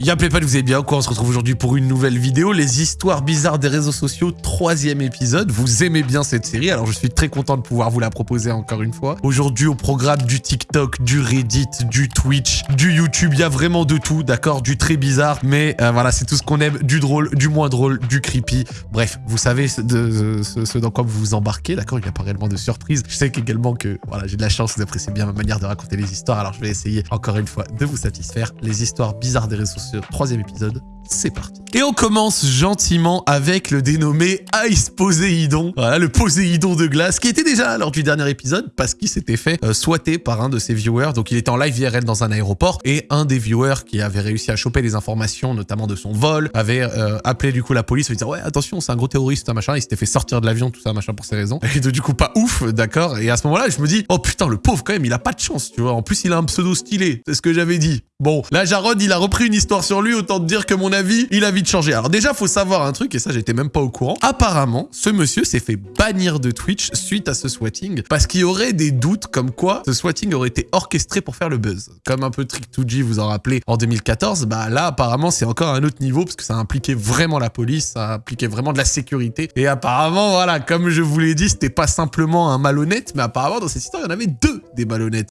Y'a Playpal, vous allez bien quoi On se retrouve aujourd'hui pour une nouvelle vidéo, les histoires bizarres des réseaux sociaux, troisième épisode. Vous aimez bien cette série, alors je suis très content de pouvoir vous la proposer encore une fois. Aujourd'hui au programme du TikTok, du Reddit, du Twitch, du YouTube, il y a vraiment de tout, d'accord Du très bizarre, mais euh, voilà, c'est tout ce qu'on aime, du drôle, du moins drôle, du creepy. Bref, vous savez ce, de, ce, dans quoi vous vous embarquez, d'accord Il n'y a pas réellement de surprise. Je sais également que voilà, j'ai de la chance, vous appréciez bien ma manière de raconter les histoires, alors je vais essayer encore une fois de vous satisfaire. Les histoires bizarres des réseaux sociaux troisième épisode c'est parti. Et on commence gentiment avec le dénommé Ice Poséidon. Voilà, le Poséidon de glace, qui était déjà lors du dernier épisode, parce qu'il s'était fait euh, par un de ses viewers. Donc il était en live IRL dans un aéroport, et un des viewers qui avait réussi à choper des informations, notamment de son vol, avait euh, appelé du coup la police, en disant ouais attention, c'est un gros terroriste, un machin, il s'était fait sortir de l'avion, tout ça, machin, pour ces raisons. Et du coup pas ouf, d'accord Et à ce moment-là, je me dis, oh putain, le pauvre quand même, il a pas de chance, tu vois. En plus, il a un pseudo stylé, c'est ce que j'avais dit. Bon, là, Jarod, il a repris une histoire sur lui, autant dire que mon avis, il a vite changé. Alors déjà, faut savoir un truc, et ça, j'étais même pas au courant. Apparemment, ce monsieur s'est fait bannir de Twitch suite à ce swatting, parce qu'il y aurait des doutes comme quoi ce swatting aurait été orchestré pour faire le buzz. Comme un peu Trick2G, vous en rappelez, en 2014, bah là, apparemment, c'est encore un autre niveau, parce que ça impliquait vraiment la police, ça impliquait vraiment de la sécurité. Et apparemment, voilà, comme je vous l'ai dit, c'était pas simplement un malhonnête, mais apparemment, dans cette histoire, il y en avait deux des malhonnêtes.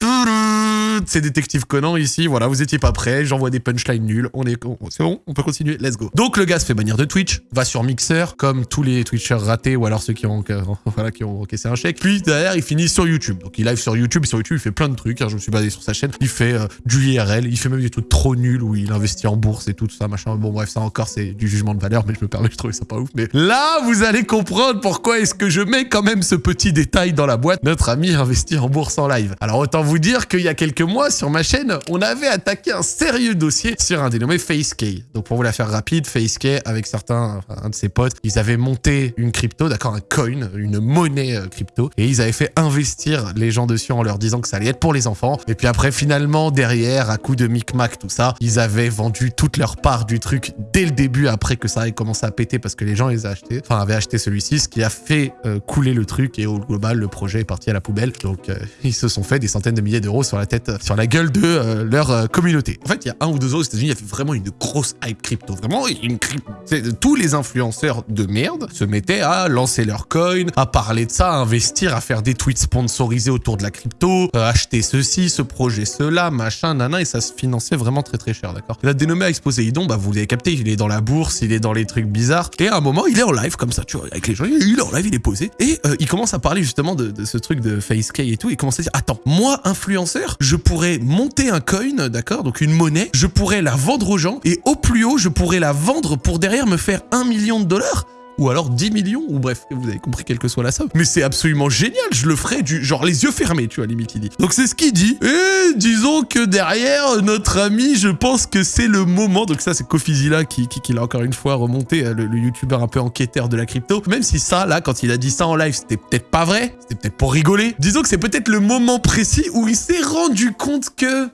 C'est détective Conan ici, voilà, vous étiez pas prêts, j'envoie des punchlines nuls, on est... C'est bon, on peut continuer, let's go. Donc le gars se fait bannir de Twitch, va sur Mixer, comme tous les Twitchers ratés, ou alors ceux qui ont, voilà, qui ont encaissé un chèque, puis derrière, il finit sur YouTube. Donc il live sur YouTube, sur YouTube, il fait plein de trucs, hein, je me suis basé sur sa chaîne, il fait euh, du IRL, il fait même des trucs trop nuls, où il investit en bourse et tout, tout ça, machin. Bon bref, ça encore, c'est du jugement de valeur, mais je me permets, je trouvais ça pas ouf. Mais là, vous allez comprendre pourquoi est-ce que je mets quand même ce petit détail dans la boîte. Notre ami investit en bourse en live. Alors autant vous dire qu'il y a quelques mois, sur ma chaîne, on avait attaqué un sérieux dossier sur un dénommé FaceK. Donc pour vous la faire rapide, FaceK avec certains, un de ses potes, ils avaient monté une crypto, d'accord, un coin, une monnaie euh, crypto, et ils avaient fait investir les gens dessus en leur disant que ça allait être pour les enfants. Et puis après, finalement, derrière, à coup de micmac, tout ça, ils avaient vendu toute leur part du truc dès le début, après que ça ait commencé à péter parce que les gens les avaient achetés, enfin avaient acheté celui-ci, ce qui a fait euh, couler le truc et au global, le projet est parti à la poubelle. Donc euh, ils se sont fait des centaines de milliers d'euros sur la tête, sur la gueule de leur communauté. En fait, il y a un ou deux ans aux États-Unis, il y avait vraiment une grosse hype crypto. Vraiment, une crypto. Tous les influenceurs de merde se mettaient à lancer leur coin, à parler de ça, à investir, à faire des tweets sponsorisés autour de la crypto, euh, acheter ceci, ce projet, cela, machin, nana, et ça se finançait vraiment très très cher, d'accord? La dénommée à Idon, bah vous avez capté, il est dans la bourse, il est dans les trucs bizarres, et à un moment, il est en live comme ça, tu vois, avec les gens, il est en live, il est posé, et euh, il commence à parler justement de, de ce truc de FaceK et tout, il commence à dire, attends, moi, influenceur, je pourrais monter un coin, d'accord, donc une monnaie, je pourrais la vendre aux gens, et au plus haut, je pourrais la vendre pour derrière me faire un million de dollars ou alors 10 millions, ou bref, vous avez compris quelle que soit la somme. Mais c'est absolument génial, je le ferai du genre les yeux fermés, tu vois, limite il dit. Donc c'est ce qu'il dit. Et disons que derrière, notre ami, je pense que c'est le moment, donc ça c'est Kofizilla qui, qui, l'a encore une fois remonté, euh, le, le youtubeur un peu enquêteur de la crypto. Même si ça, là, quand il a dit ça en live, c'était peut-être pas vrai, c'était peut-être pour rigoler. Disons que c'est peut-être le moment précis où il s'est rendu compte que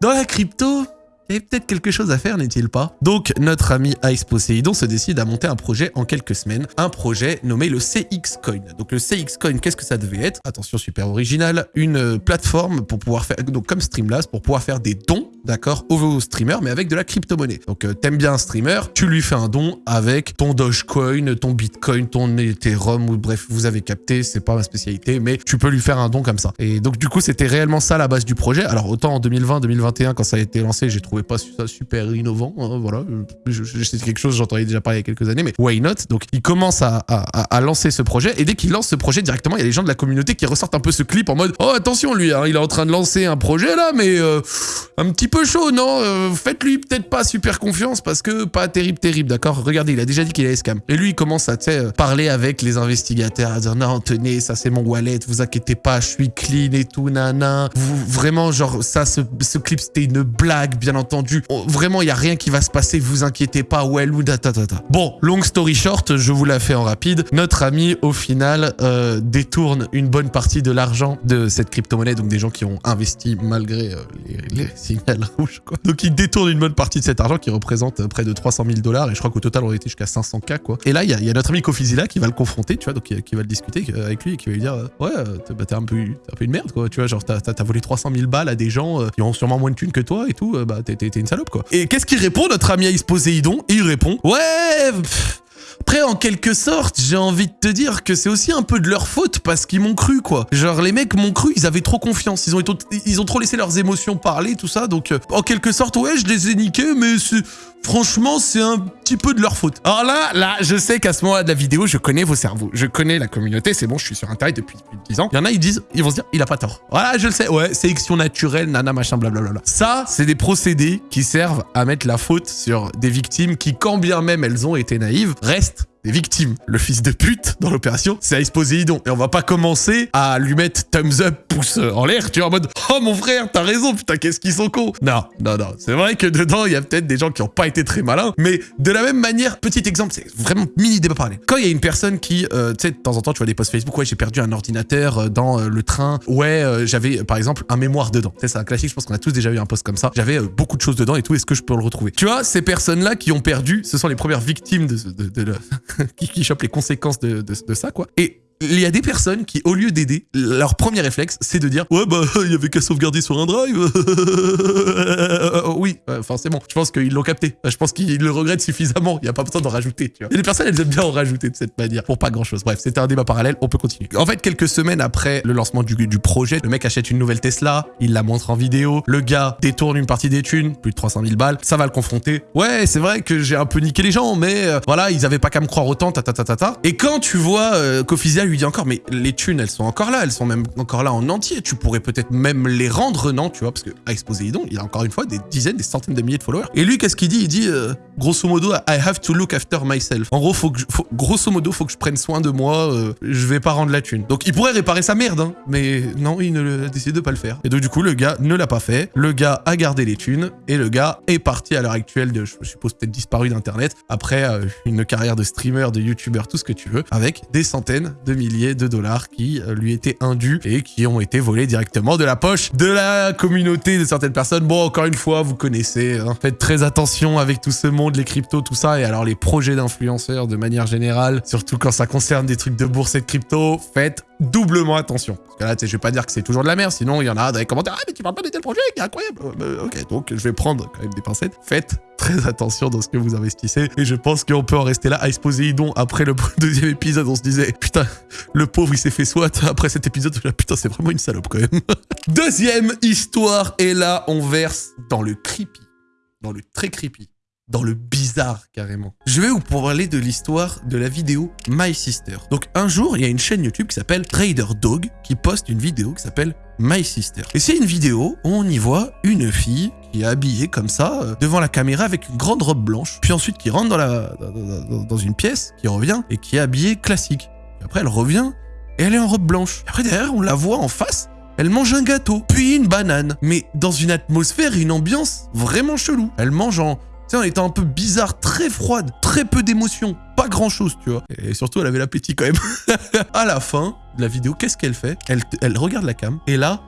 dans la crypto, avait peut-être quelque chose à faire, n'est-il pas? Donc, notre ami Ice Poseidon se décide à monter un projet en quelques semaines, un projet nommé le CX Coin. Donc, le CX Coin, qu'est-ce que ça devait être? Attention, super original, une plateforme pour pouvoir faire, donc comme Streamlabs, pour pouvoir faire des dons d'accord, aux streamers, mais avec de la crypto-monnaie. Donc, euh, t'aimes bien un streamer, tu lui fais un don avec ton Dogecoin, ton Bitcoin, ton Ethereum, ou bref, vous avez capté, c'est pas ma spécialité, mais tu peux lui faire un don comme ça. Et donc, du coup, c'était réellement ça la base du projet. Alors, autant en 2020, 2021, quand ça a été lancé, j'ai trouvé pas ça super innovant, hein, voilà. C'est quelque chose, j'entendais déjà parler il y a quelques années, mais why not? Donc, il commence à, à, lancer ce projet, et dès qu'il lance ce projet directement, il y a les gens de la communauté qui ressortent un peu ce clip en mode « Oh, attention, lui, hein, il est en train de lancer un projet là, mais euh, un petit peu chaud, non euh, Faites-lui peut-être pas super confiance parce que pas terrible, terrible, d'accord? Regardez, il a déjà dit qu'il allait scam. Et lui, il commence à, euh, parler avec les investigateurs, à dire non, tenez, ça c'est mon wallet, vous inquiétez pas, je suis clean et tout, nana. Vous, vraiment, genre, ça, ce, clip, c'était une blague, bien entendu. Vraiment, il y a rien qui va se passer, vous inquiétez pas, well ou ta Bon, long story short, je vous la fais en rapide. Notre ami, au final, euh, détourne une bonne partie de l'argent de cette crypto-monnaie, donc des gens qui ont investi malgré les, les signaux Donc il détourne une bonne partie de cet argent qui représente près de 300 000 dollars et je crois qu'au total on était jusqu'à 500K, quoi. Et là, il y, a notre ami Kofizila qui va le confronter, tu vois, donc qui, va le discuter avec lui et qui va lui dire Ouais, bah, t'es un, peu, un peu une merde, quoi, tu vois, genre t'as volé 300 000 balles à des gens qui ont sûrement moins de thunes que toi et tout, bah t'es une salope, quoi. Et qu'est-ce qu'il répond, notre ami Ace Poséidon? Et il répond Ouais après, en quelque sorte, j'ai envie de te dire que c'est aussi un peu de leur faute parce qu'ils m'ont cru, quoi. Genre, les mecs m'ont cru, ils avaient trop confiance. Ils ont, ils ont trop laissé leurs émotions parler, tout ça. Donc, euh, en quelque sorte, ouais, je les ai niqués, mais franchement, c'est un petit peu de leur faute. Alors là, là, je sais qu'à ce moment-là de la vidéo, je connais vos cerveaux. Je connais la communauté, c'est bon, je suis sur Internet depuis plus de 10 ans. Il y en a, ils disent, ils vont se dire, il a pas tort. Voilà, je le sais, ouais, sélection naturelle, nana, machin, blablabla. Ça, c'est des procédés qui servent à mettre la faute sur des victimes qui, quand bien même elles ont été naïves, restent des victimes. Le fils de pute dans l'opération, c'est Ice Poséidon. Et on va pas commencer à lui mettre thumbs up, pouce en l'air, tu vois, en mode « Oh mon frère, t'as raison, putain, qu'est-ce qu'ils sont cons !» Non, non, non. C'est vrai que dedans, il y a peut-être des gens qui ont pas été très malins, mais de la même manière, petit exemple, c'est vraiment mini débat parler. Quand il y a une personne qui, euh, tu sais, de temps en temps, tu vois des posts Facebook, ouais, j'ai perdu un ordinateur euh, dans euh, le train, ouais, j'avais, par exemple, un mémoire dedans. C'est un classique, je pense qu'on a tous déjà eu un post comme ça. J'avais beaucoup de choses dedans et tout, est-ce que je peux le retrouver? Tu vois, ces personnes-là qui ont perdu, ce sont les premières victimes de, de, de, qui, qui les conséquences de, de, ça, quoi. Et il y a des personnes qui, au lieu d'aider, leur premier réflexe, c'est de dire « Ouais, bah, il y avait qu'à sauvegarder sur un drive Oui, forcément. Je pense qu'ils l'ont capté. Je pense qu'ils le regrettent suffisamment. Il n'y a pas besoin d'en rajouter, tu vois. Et les personnes, elles aiment bien en rajouter de cette manière, pour pas grand-chose. Bref, c'était un débat parallèle, on peut continuer. En fait, quelques semaines après le lancement du, du projet, le mec achète une nouvelle Tesla, il la montre en vidéo, le gars détourne une partie des thunes, plus de 300 000 balles, ça va le confronter. Ouais, c'est vrai que j'ai un peu niqué les gens, mais euh, voilà, ils avaient pas qu'à me croire autant, ta ta ta ta ta. Et quand tu vois euh, lui dit encore, mais les thunes, elles sont encore là, elles sont même encore là en entier. Tu pourrais peut-être même les rendre, non Tu vois, parce que à Exposéidon, il a encore une fois des dizaines, des centaines de milliers de followers. Et lui, qu'est-ce qu'il dit? Il dit, euh, grosso modo, I have to look after myself. En gros, faut que grosso modo, faut que je prenne soin de moi, euh, je vais pas rendre la thune. Donc, il pourrait réparer sa merde, hein, mais non, il ne a décidé de pas le faire. Et donc, du coup, le gars ne l'a pas fait. Le gars a gardé les thunes, et le gars est parti à l'heure actuelle de, je suppose, peut-être disparu d'Internet, après euh, une carrière de streamer, de youtubeur, tout ce que tu veux, avec des centaines de milliers de dollars qui euh, lui étaient indus et qui ont été volés directement de la poche de la communauté de certaines personnes. Bon, encore une fois, vous connaissez, hein. faites très attention avec tout ce monde, les cryptos, tout ça, et alors les projets d'influenceurs de manière générale, surtout quand ça concerne des trucs de bourse et de crypto, faites doublement attention. Parce que là, tu sais, je vais pas dire que c'est toujours de la merde, sinon il y en a dans les commentaires, ah mais tu parles pas de tel projet, qui est incroyable. Euh, ok, donc je vais prendre quand même des pincettes. Faites très attention dans ce que vous investissez. Et je pense qu'on peut en rester là à exposer Idon après le deuxième épisode. On se disait, putain, le pauvre, il s'est fait soit après cet épisode. Putain, c'est vraiment une salope quand même. deuxième histoire. Et là, on verse dans le creepy. Dans le très creepy dans le bizarre carrément. Je vais vous parler de l'histoire de la vidéo My Sister. Donc un jour, il y a une chaîne YouTube qui s'appelle Trader Dog qui poste une vidéo qui s'appelle My Sister. Et c'est une vidéo où on y voit une fille qui est habillée comme ça, euh, devant la caméra avec une grande robe blanche, puis ensuite qui rentre dans, la, dans, une pièce, qui revient, et qui est habillée classique. après elle revient, et elle est en robe blanche. Et après derrière, on la voit en face, elle mange un gâteau, puis une banane, mais dans une atmosphère et une ambiance vraiment chelou. Elle mange en sais, en étant un peu bizarre, très froide, très peu d'émotions, pas grand chose, tu vois. Et surtout, elle avait l'appétit quand même. à la fin de la vidéo, qu'est-ce qu'elle fait? Elle, regarde la cam, et là,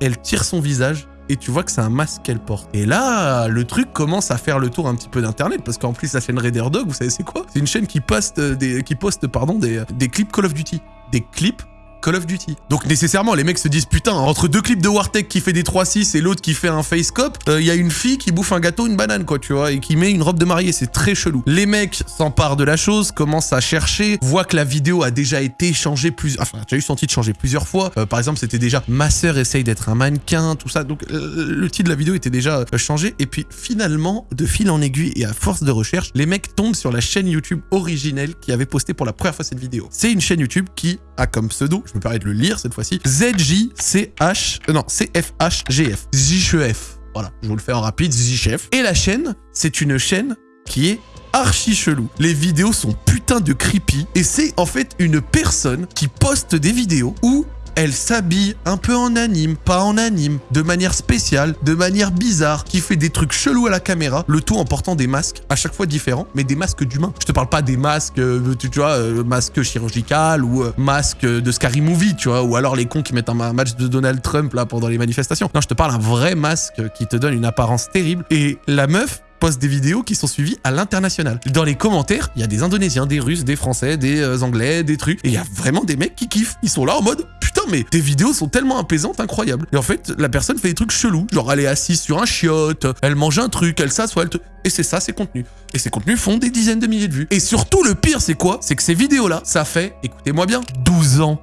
elle tire son visage et tu vois que c'est un masque qu'elle porte. Et là, le truc commence à faire le tour un petit peu d'internet parce qu'en plus la chaîne Raider Dog, vous savez c'est quoi? C'est une chaîne qui poste des qui poste pardon des clips Call of Duty, des clips Call of Duty. Donc nécessairement, les mecs se disent putain, entre deux clips de Wartech qui fait des 3-6 et l'autre qui fait un face cop, il euh, y a une fille qui bouffe un gâteau, une banane quoi, tu vois, et qui met une robe de mariée, c'est très chelou. Les mecs s'emparent de la chose, commencent à chercher, voient que la vidéo a déjà été changée plusieurs, enfin, as eu son titre changé plusieurs fois. Euh, par exemple, c'était déjà ma sœur essaye d'être un mannequin, tout ça. Donc euh, le titre de la vidéo était déjà changé. Et puis finalement, de fil en aiguille et à force de recherche, les mecs tombent sur la chaîne YouTube originelle qui avait posté pour la première fois cette vidéo. C'est une chaîne YouTube qui a comme pseudo, je me permets de le lire cette fois-ci, ZJCH, euh, non, CFHGF, ZJF. Voilà, je vous le fais en rapide, ZJF. Et la chaîne, c'est une chaîne qui est archi chelou. Les vidéos sont putain de creepy et c'est en fait une personne qui poste des vidéos où Elle s'habille un peu en anime, pas en anime, de manière spéciale, de manière bizarre, qui fait des trucs chelous à la caméra, le tout en portant des masques à chaque fois différents, mais des masques d'humains. Je te parle pas des masques, euh, tu, vois, euh, masques chirurgical ou euh, masques de Scary Movie, tu vois, ou alors les cons qui mettent un match de Donald Trump là pendant les manifestations. Non, je te parle un vrai masque qui te donne une apparence terrible. Et la meuf, poste des vidéos qui sont suivies à l'international. Dans les commentaires, il y a des Indonésiens, des Russes, des Français, des euh, Anglais, des trucs. Et il y a vraiment des mecs qui kiffent. Ils sont là en mode putain, mais tes vidéos sont tellement apaisantes, incroyables. Et en fait, la personne fait des trucs chelous. Genre, elle est assise sur un chiotte, elle mange un truc, elle s'assoit, elle. Et c'est ça, ses contenus. Et ces contenus font des dizaines de milliers de vues. Et surtout, le pire, c'est quoi? C'est que ces vidéos-là, ça fait, écoutez-moi bien, 12 ans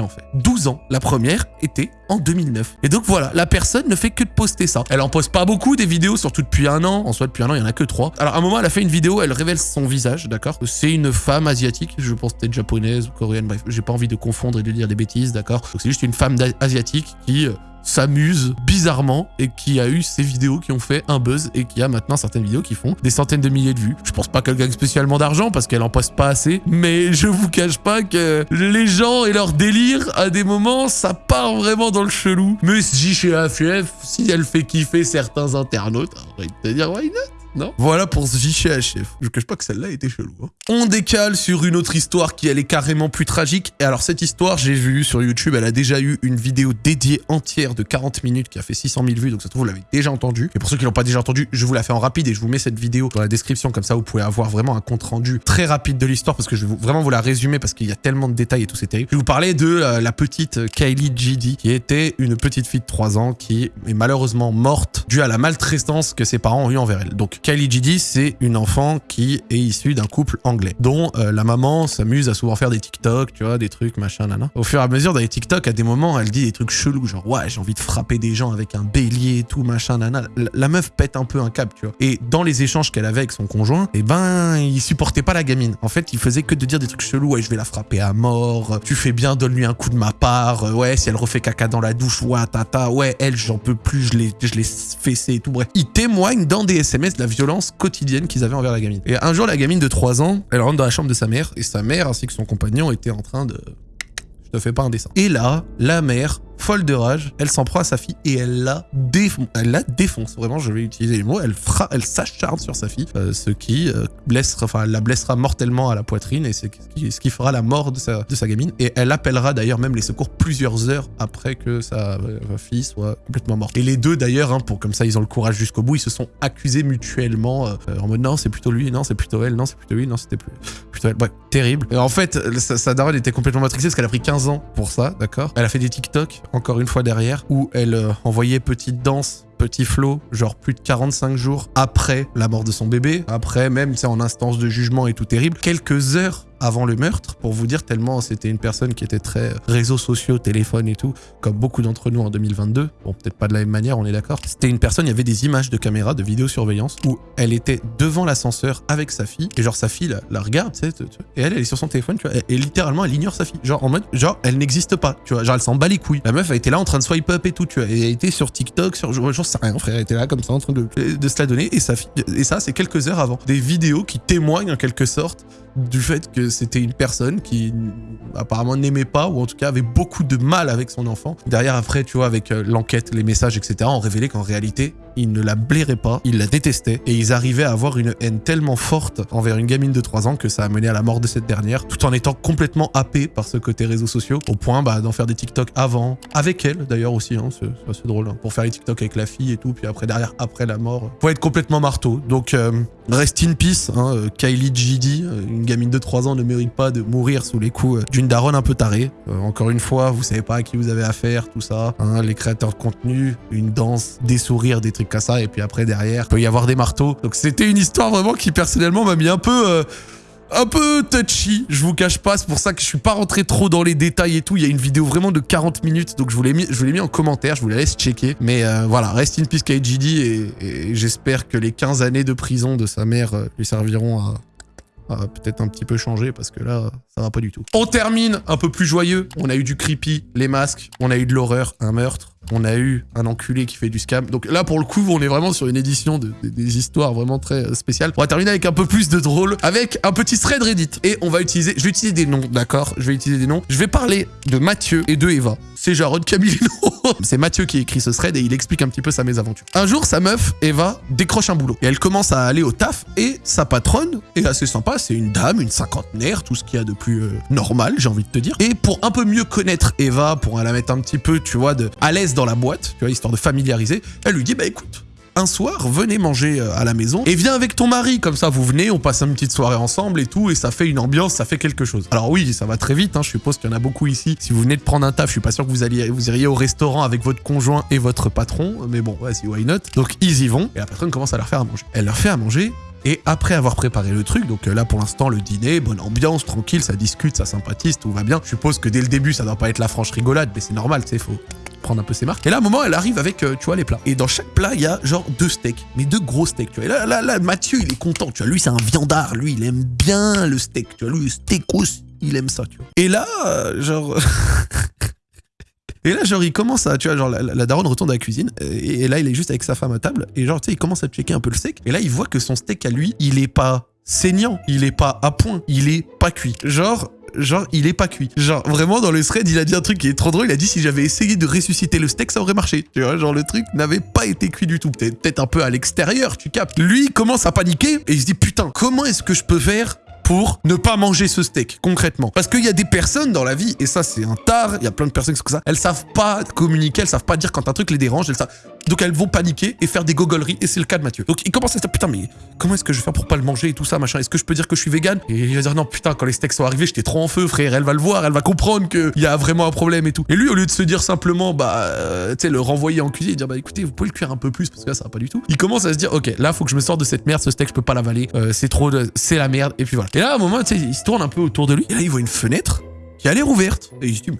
en fait. 12 ans. La première était en 2009. Et donc voilà, la personne ne fait que de poster ça. Elle en poste pas beaucoup des vidéos, surtout depuis un an. En soit, depuis un an, il y en a que trois. Alors à un moment, elle a fait une vidéo, elle révèle son visage, d'accord? C'est une femme asiatique, je pense peut-être japonaise ou coréenne, bref, j'ai pas envie de confondre et de dire des bêtises, d'accord? C'est juste une femme asiatique qui euh, s'amuse bizarrement et qui a eu ces vidéos qui ont fait un buzz et qui a maintenant certaines vidéos qui font des centaines de milliers de vues. Je pense pas qu'elle gagne spécialement d'argent parce qu'elle en poste pas assez, mais je vous cache pas que les gens et leur délire, à des moments, ça part vraiment dans le chelou. Mais si chez AFF, si elle fait kiffer certains internautes, arrête de dire why not? Non Voilà pour ce JCHF. Je cache pas que celle-là était chelou. Hein. On décale sur une autre histoire qui, elle, est carrément plus tragique. Et alors, cette histoire, j'ai vu sur YouTube, elle a déjà eu une vidéo dédiée entière de 40 minutes qui a fait 600 000 vues. Donc, ça se trouve, vous l'avez déjà entendu. Et pour ceux qui l'ont pas déjà entendu, je vous la fais en rapide et je vous mets cette vidéo dans la description. Comme ça, vous pouvez avoir vraiment un compte rendu très rapide de l'histoire parce que je vais vraiment vous la résumer parce qu'il y a tellement de détails et tout, c'est terrible. Je vais vous parler de euh, la petite Kylie GD qui était une petite fille de 3 ans qui est malheureusement morte due à la maltraitance que ses parents ont eu envers elle. Donc, Kylie Gidi, c'est une enfant qui est issue d'un couple anglais, dont euh, la maman s'amuse à souvent faire des TikTok, tu vois, des trucs, machin, nana. Au fur et à mesure, dans les TikTok, à des moments, elle dit des trucs chelous, genre, ouais, j'ai envie de frapper des gens avec un bélier et tout, machin, nana. La, meuf pète un peu un câble, tu vois. Et dans les échanges qu'elle avait avec son conjoint, eh ben, il supportait pas la gamine. En fait, il faisait que de dire des trucs chelous, ouais, je vais la frapper à mort, tu fais bien, donne-lui un coup de ma part, ouais, si elle refait caca dans la douche, ouais, tata, ouais, elle, j'en peux plus, je l'ai fessé et tout, bref. Il témoigne dans des SMS de la violence quotidienne qu'ils avaient envers la gamine. Et un jour, la gamine de 3 ans, elle rentre dans la chambre de sa mère, et sa mère ainsi que son compagnon étaient en train de... Je te fais pas un dessin. Et là, la mère folle de rage, elle s'en prend à sa fille et elle la défonce. Elle la défonce, vraiment, je vais utiliser les mots. Elle fera, elle s'acharne sur sa fille, euh, ce qui euh, blessera, enfin, la blessera mortellement à la poitrine et c'est ce qui, fera la mort de sa, gamine. Et elle appellera d'ailleurs même les secours plusieurs heures après que sa, euh, fille soit complètement morte. Et les deux d'ailleurs, hein, pour comme ça ils ont le courage jusqu'au bout, ils se sont accusés mutuellement en mode non, c'est plutôt lui, non, c'est plutôt elle, non, c'est plutôt lui, non, c'était plutôt elle. Ouais, terrible. En fait, sa, sa daronne était complètement matrixée parce qu'elle a pris 15 ans pour ça, d'accord? Elle a fait des TikTok encore une fois derrière, où elle euh, envoyait petite danse petit flot, genre plus de 45 jours après la mort de son bébé, après même, c'est en instance de jugement et tout terrible, quelques heures avant le meurtre, pour vous dire tellement c'était une personne qui était très réseaux sociaux, téléphone et tout, comme beaucoup d'entre nous en 2022. Bon, peut-être pas de la même manière, on est d'accord. C'était une personne, il y avait des images de caméra, de vidéosurveillance, où elle était devant l'ascenseur avec sa fille, et genre sa fille la, regarde, tu sais, et elle, elle est sur son téléphone, tu vois, et, littéralement, elle ignore sa fille. Genre en mode, genre, elle n'existe pas, tu vois, genre elle s'en bat les couilles. La meuf, elle était là en train de swipe up et tout, tu vois, elle était sur TikTok, sur, genre, sais rien, frère, elle était là comme ça en train de, de se la donner, et sa fille, et ça, c'est quelques heures avant. Des vidéos qui témoignent en quelque sorte du fait que c'était une personne qui apparemment n'aimait pas ou en tout cas avait beaucoup de mal avec son enfant. Derrière après, tu vois, avec euh, l'enquête, les messages, etc., on révélait qu'en réalité, il ne la blairait pas, il la détestait et ils arrivaient à avoir une haine tellement forte envers une gamine de 3 ans que ça a mené à la mort de cette dernière, tout en étant complètement happé par ce côté réseaux sociaux, au point bah, d'en faire des TikTok avant, avec elle d'ailleurs aussi, hein, c'est assez drôle, hein, pour faire les TikTok avec la fille et tout, puis après derrière, après la mort, pour être complètement marteau. Donc euh, rest in peace, hein, euh, Kylie GD, une une gamine de 3 ans ne mérite pas de mourir sous les coups euh, d'une daronne un peu tarée. Euh, encore une fois, vous savez pas à qui vous avez affaire, tout ça. Hein, les créateurs de contenu, une danse, des sourires, des trucs ça. Et puis après, derrière, il peut y avoir des marteaux. Donc c'était une histoire vraiment qui, personnellement, m'a mis un peu... Euh, un peu touchy, je vous cache pas, c'est pour ça que je suis pas rentré trop dans les détails et tout. Il y a une vidéo vraiment de 40 minutes, donc je vous l'ai mis, mis en commentaire, je vous la laisse checker. Mais voilà, rest in peace KGD et, j'espère que les 15 années de prison de sa mère lui serviront à, peut-être un petit peu changer parce que là, ça va pas du tout. On termine un peu plus joyeux. On a eu du creepy, les masques, on a eu de l'horreur, un meurtre, on a eu un enculé qui fait du scam. Donc là, pour le coup, on est vraiment sur une édition de, des histoires vraiment très euh, spéciales. On va terminer avec un peu plus de drôle, avec un petit thread Reddit. Et on va utiliser, je vais utiliser des noms, d'accord? Je vais utiliser des noms. Je vais parler de Mathieu et de Eva. C'est Jarod Camilino. C'est Mathieu qui écrit ce thread et il explique un petit peu sa mésaventure. Un jour, sa meuf, Eva, décroche un boulot. Et elle commence à aller au taf et sa patronne est assez sympa. C'est une dame, une cinquantenaire, tout ce qu'il y a de plus euh, normal, j'ai envie de te dire. Et pour un peu mieux connaître Eva, pour la mettre un petit peu, tu vois, de, à l'aise dans la boîte, tu vois, histoire de familiariser, elle lui dit, bah écoute, un soir, venez manger euh, à la maison et viens avec ton mari. Comme ça, vous venez, on passe une petite soirée ensemble et tout, et ça fait une ambiance, ça fait quelque chose. Alors oui, ça va très vite, hein, je suppose qu'il y en a beaucoup ici. Si vous venez de prendre un taf, je suis pas sûr que vous, alliez, vous iriez au restaurant avec votre conjoint et votre patron, mais bon, vas-y, why not? Donc ils y vont, et la patronne commence à leur faire à manger. Elle leur fait à manger, et après avoir préparé le truc, donc euh, là pour l'instant le dîner, bonne ambiance, tranquille, ça discute, ça sympathise, tout va bien. Je suppose que dès le début ça doit pas être la franche rigolade, mais c'est normal, sais, faut prendre un peu ses marques. Et là, à un moment, elle arrive avec, euh, tu vois, les plats. Et dans chaque plat, il y a genre deux steaks, mais deux gros steaks, tu vois. Et là, là, là, Mathieu, il est content, tu vois. Lui, c'est un viandard, lui, il aime bien le steak, tu vois. Lui, le steakos, il aime ça, tu vois. Et là, euh, genre... Et là, genre, il commence à, tu vois, genre, la, daronne retourne à la cuisine, et, là, il est juste avec sa femme à table, et genre, tu sais, il commence à checker un peu le steak, et là, il voit que son steak à lui, il est pas saignant, il est pas à point, il est pas cuit. Genre, genre, il est pas cuit. Genre, vraiment, dans le thread, il a dit un truc qui est trop drôle. Il a dit, si j'avais essayé de ressusciter le steak, ça aurait marché. Tu vois, genre, le truc n'avait pas été cuit du tout. Peut-être un peu à l'extérieur, tu captes. Lui, commence à paniquer et il se dit, putain, comment est-ce que je peux faire pour ne pas manger ce steak, concrètement. Parce qu'il y a des personnes dans la vie, et ça c'est un tard, il y a plein de personnes qui sont comme ça, elles savent pas communiquer, elles savent pas dire quand un truc les dérange, elles savent... Donc elles vont paniquer et faire des gogoleries, et c'est le cas de Mathieu. Donc il commence à se dire, putain, mais comment est-ce que je vais faire pour pas le manger et tout ça, machin? Est-ce que je peux dire que je suis vegan? Et il va dire, non, putain, quand les steaks sont arrivés, j'étais trop en feu, frère, elle va le voir, elle va comprendre qu'il y a vraiment un problème et tout. Et lui, au lieu de se dire simplement, bah, euh, tu sais, le renvoyer en cuisine et dire, bah écoutez, vous pouvez le cuire un peu plus, parce que là, ça va pas du tout. Il commence à se dire, ok, là, faut que je me sorte de cette merde, ce steak, je peux pas l'avaler, euh, c'est trop, de... c'est la merde, et puis voilà. Et là, à un moment, tu sais, il se tourne un peu autour de lui, et là, il voit une fenêtre qui a l'air ouverte. Et il se dit,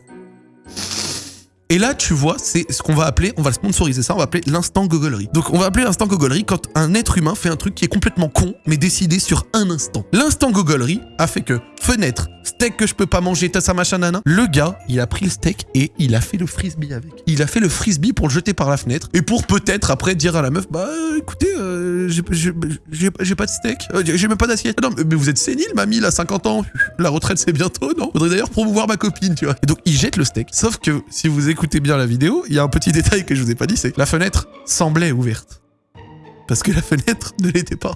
et là, tu vois, c'est ce qu'on va appeler, on va sponsoriser ça, on va appeler l'instant gogolerie. Donc, on va appeler l'instant gogolerie quand un être humain fait un truc qui est complètement con, mais décidé sur un instant. L'instant gogolerie a fait que fenêtre, steak que je peux pas manger, t'as ça machin nana. Le gars, il a pris le steak et il a fait le frisbee avec. Il a fait le frisbee pour le jeter par la fenêtre et pour peut-être après dire à la meuf, bah écoutez, euh, j'ai pas de steak, euh, j'ai même pas d'assiette. Non, mais vous êtes sénile, mamie, il a 50 ans, la retraite c'est bientôt, non? Faudrait d'ailleurs promouvoir ma copine, tu vois. Et donc il jette le steak. Sauf que si vous écoutez bien la vidéo, il y a un petit détail que je vous ai pas dit, c'est que la fenêtre semblait ouverte. Parce que la fenêtre ne l'était pas.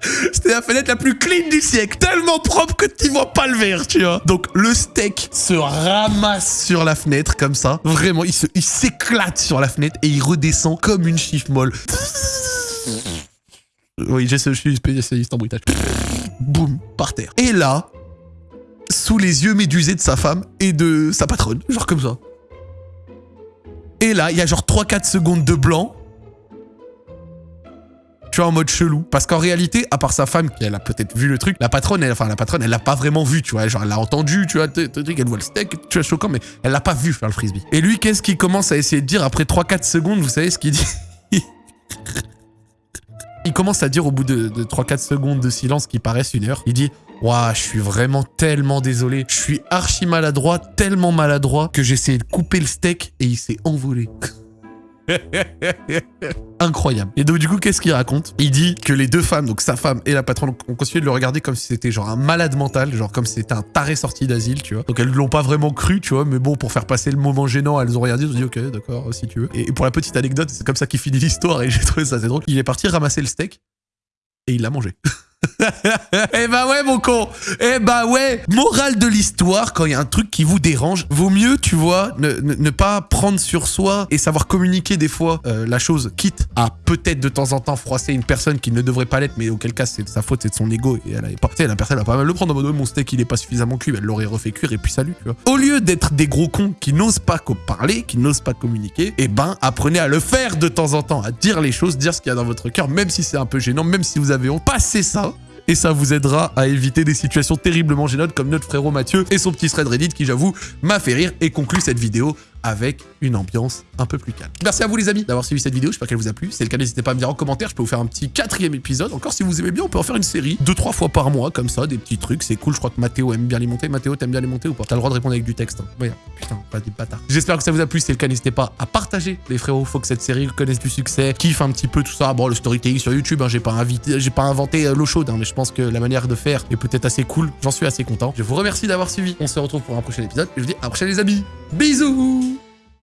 C'était la fenêtre la plus clean du siècle, tellement propre que tu vois pas le verre, tu vois. Donc le steak se ramasse sur la fenêtre comme ça. Vraiment, il s'éclate sur la fenêtre et il redescend comme une chiffre molle. Oui, je suis spécialiste en bruitage. Boum, par terre. Et là, sous les yeux médusés de sa femme et de sa patronne, genre comme ça. Et là, il y a genre 3-4 secondes de blanc tu vois, en mode chelou. Parce qu'en réalité, à part sa femme, qui elle a peut-être vu le truc, la patronne, elle, enfin la patronne, elle l'a pas vraiment vu, tu vois. Genre, elle l'a entendu, tu vois, elle voit le steak, tu vois, choquant, mais elle l'a pas vu faire le frisbee. Et lui, qu'est-ce qu'il commence à essayer de dire après 3-4 secondes, vous savez ce qu'il dit? Il commence à dire au bout de, 3-4 secondes de silence qui paraissent une heure, il dit Waouh, je suis vraiment tellement désolé. Je suis archi maladroit, tellement maladroit que j'ai essayé de couper le steak et il s'est envolé. Incroyable. Et donc du coup, qu'est-ce qu'il raconte? Il dit que les deux femmes, donc sa femme et la patronne, ont continué de le regarder comme si c'était genre un malade mental, genre comme si c'était un taré sorti d'asile, tu vois. Donc elles l'ont pas vraiment cru, tu vois, mais bon, pour faire passer le moment gênant, elles ont regardé, elles ont dit ok, d'accord, si tu veux. Et pour la petite anecdote, c'est comme ça qu'il finit l'histoire et j'ai trouvé ça assez drôle. Il est parti ramasser le steak et il l'a mangé. eh bah ouais mon con Eh bah ouais Morale de l'histoire, quand il y a un truc qui vous dérange, vaut mieux, tu vois, ne, pas prendre sur soi et savoir communiquer des fois euh, la chose, quitte à peut-être de temps en temps froisser une personne qui ne devrait pas l'être, mais auquel cas c'est de sa faute, c'est de son ego et elle avait pas... Tu sais, la personne va pas mal le prendre en mode mon steak il est pas suffisamment cuit, elle l'aurait refait cuire et puis salut, tu vois. Au lieu d'être des gros cons qui n'osent pas parler, qui n'osent pas communiquer, eh ben apprenez à le faire de temps en temps, à dire les choses, dire ce qu'il y a dans votre cœur, même si c'est un peu gênant, même si vous avez honte, passez ça et ça vous aidera à éviter des situations terriblement gênantes comme notre frérot Mathieu et son petit thread Reddit qui j'avoue m'a fait rire et conclut cette vidéo avec une ambiance un peu plus calme. Merci à vous les amis d'avoir suivi cette vidéo, j'espère qu'elle vous a plu. Si c'est le cas, n'hésitez pas à me dire en commentaire, je peux vous faire un petit quatrième épisode. Encore si vous aimez bien, on peut en faire une série, deux, trois fois par mois, comme ça, des petits trucs, c'est cool. Je crois que Mathéo aime bien les monter. Mathéo, t'aimes bien les monter ou pas? T'as le droit de répondre avec du texte. Hein. Putain, pas des bâtards. J'espère que ça vous a plu, si c'est le cas, n'hésitez pas à partager, les frérots, faut que cette série connaisse du succès, kiffe un petit peu tout ça. Bon, le storytelling sur YouTube, hein, j'ai pas, invité, j'ai pas inventé euh, l'eau chaude, hein, mais je pense que la manière de faire est peut-être assez cool. J'en suis assez content. Je vous remercie d'avoir suivi. On se retrouve pour un prochain épisode et je vous dis à la prochaine les amis. Bisous